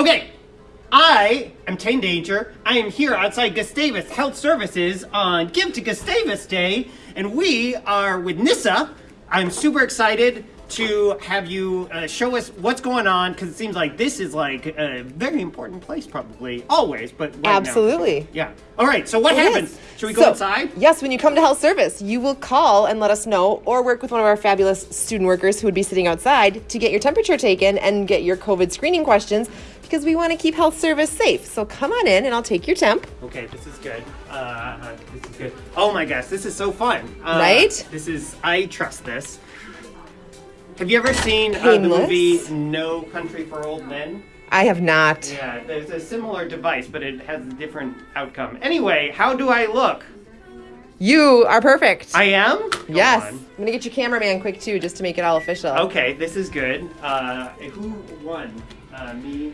Okay, I am Tane Danger. I am here outside Gustavus Health Services on Give to Gustavus Day, and we are with Nissa. I'm super excited to have you uh, show us what's going on because it seems like this is like a very important place, probably always, but right now- Absolutely. yeah. All right. So what It happens? is. Should we go So, inside? Yes, when you come to health service, you will call and let us know, or work with one of our fabulous student workers who would be sitting outside to get your temperature taken and get your COVID screening questions because we want to keep health service safe. So come on in and I'll take your temp. Okay, this is good. Uh, this is good. Oh my gosh, this is so fun. Uh, Right? This is. I trust this. Have you ever seen uh, the movie No Country for Old Men? I have not. Yeah, there's a similar device, but it has a different outcome. Anyway, how do I look? You are perfect. I am. Go yes. on. I'm going to get your cameraman quick too, just to make it all official. Okay, this is good. Uh, who won? Uh, me.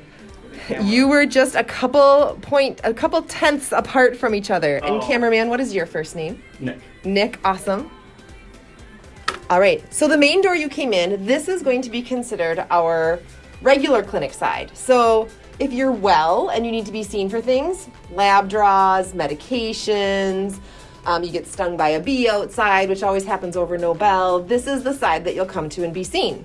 or the camera? You were just a couple point, a couple tenths apart from each other. And Oh. cameraman, what is your first name? Nick. Nick, awesome. All right, so the main door you came in, this is going to be considered our regular clinic side. So if you're well and you need to be seen for things, lab draws, medications, um, you get stung by a bee outside, which always happens over Nobel, this is the side that you'll come to and be seen.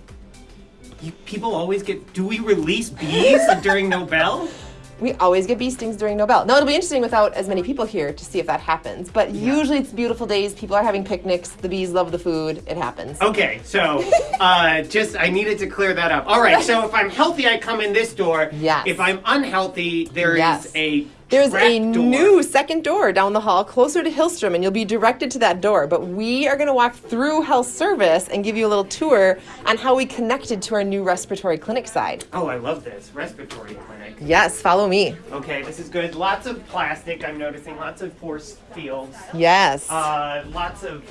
You, people always get. Do we release bees during Nobel? We always get bee stings during Nobel. Now it'll be interesting without as many people here to see if that happens. But usually it's beautiful days. People are having picnics. The bees love the food. It happens. Okay, so uh, just I needed to clear that up. All right, so if I'm healthy, I come in this door. Yes. If I'm unhealthy, there is Yes. a There's a door. new second door down the hall closer to Hillstrom, and you'll be directed to that door. But we are going to walk through health service and give you a little tour on how we connected to our new respiratory clinic side. Oh, I love this respiratory clinic. Yes, follow me. Okay, this is good. Lots of plastic. I'm noticing lots of force fields. Yes. Uh, lots of.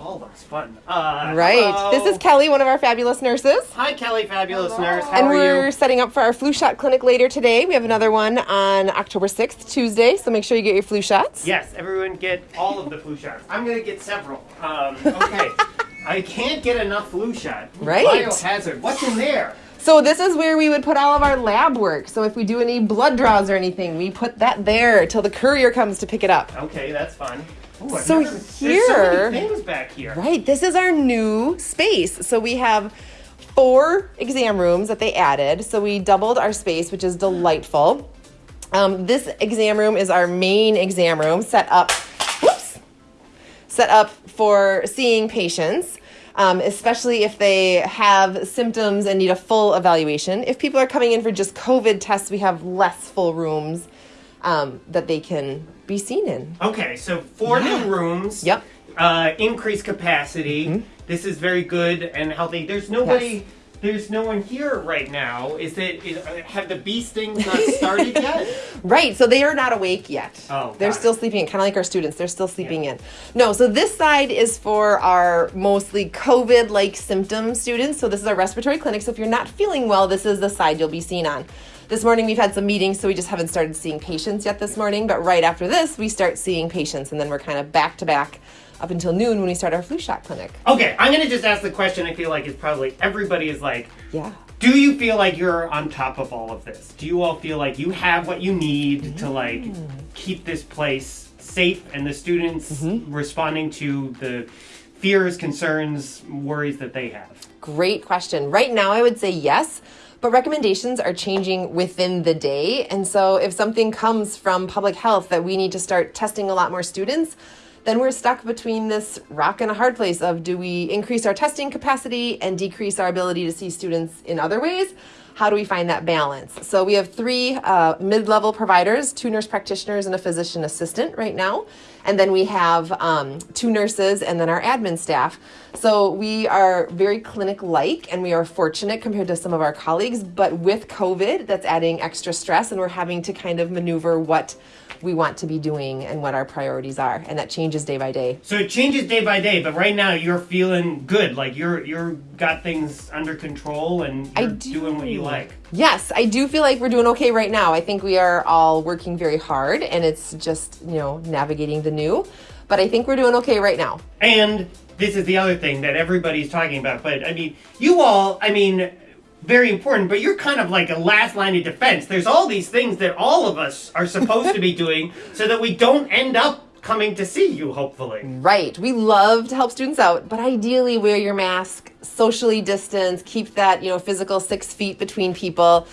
That ball looks fun. Uh, right. hello. This is Kelly, one of our fabulous nurses. Hi, Kelly, fabulous nurse. How and are we're you? setting up for our flu shot clinic later today. We have another one on October 6th, Tuesday, so make sure you get your flu shots. Yes, everyone get all of the flu shots. I'm gonna get several. Um, okay. I can't get enough flu shot. Right. Biohazard. What's in there? So this is where we would put all of our lab work. So if we do any blood draws or anything, we put that there till the courier comes to pick it up. Okay, that's fun. Ooh, So never- so here- back here. Right, this is our new space. So we have four exam rooms that they added. So we doubled our space, which is delightful. Um, this exam room is our main exam room set up. Whoops, set up for seeing patients, um, especially if they have symptoms and need a full evaluation. If people are coming in for just COVID tests, we have less full rooms um, that they can be seen in. Okay, so four new rooms. Yep. Uh, increased capacity. This is very good and healthy. There's nobody. Yes. There's no one here right now. Is it? Is, have the bee stings not started yet? Right, so they are not awake yet. Oh, they're got it. still sleeping, kind of like our students. They're still sleeping in. No, so this side is for our mostly COVID-like symptom students. So this is our respiratory clinic. So if you're not feeling well, this is the side you'll be seen on. This morning we've had some meetings, so we just haven't started seeing patients yet this morning. But right after this, we start seeing patients, and then we're kind of back to back up until noon when we start our flu shot clinic. Okay, I'm gonna just ask the question. I feel like it's probably everybody is like. Yeah. Do you feel like you're on top of all of this? Do you all feel like you have what you need to like mm. keep this place safe and the students mm-hmm. responding to the fears, concerns, worries that they have? Great question. Right now, I would say yes, but recommendations are changing within the day. And so, if something comes from public health that we need to start testing a lot more students, then we're stuck between this rock and a hard place of do we increase our testing capacity and decrease our ability to see students in other ways? How do we find that balance? So we have three uh, mid-level providers, two nurse practitioners and a physician assistant right now. And then we have um, two nurses and then our admin staff. So we are very clinic-like and we are fortunate compared to some of our colleagues, but with COVID, that's adding extra stress and we're having to kind of maneuver what we want to be doing and what our priorities are. And that changes day by day. So it changes day by day, but right now you're feeling good. Like you're you're got things under control and you're do. doing what you like. Yes, I do feel like we're doing okay right now. I think we are all working very hard and it's just, you know, navigating the new. But I think we're doing okay right now. And this is the other thing that everybody's talking about. But I mean, you all, I mean, very important, but you're kind of like a last line of defense. There's all these things that all of us are supposed to be doing so that we don't end up coming to see you, hopefully. Right. We love to help students out, but ideally wear your mask, socially distance, keep that, you know, physical six feet between people.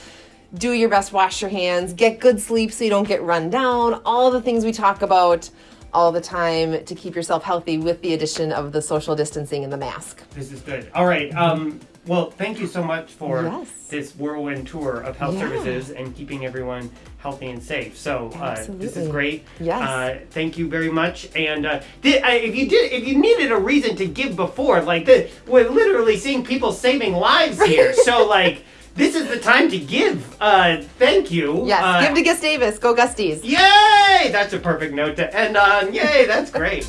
Do your best, wash your hands, get good sleep so you don't get run down. All the things we talk about all the time to keep yourself healthy with the addition of the social distancing and the mask. This is good. All right. Um, well, thank you so much for Yes. this whirlwind tour of health Yeah. services and keeping everyone healthy and safe. So uh, this is great. Yes. Uh, thank you very much. And uh, uh, if you did, if you needed a reason to give before, like the, we're literally seeing people saving lives here. so like, this is the time to give. Uh, thank you. Yes, Uh, give to Gustavus. Go Gusties. Yay! That's a perfect note to end on. Yay, that's great.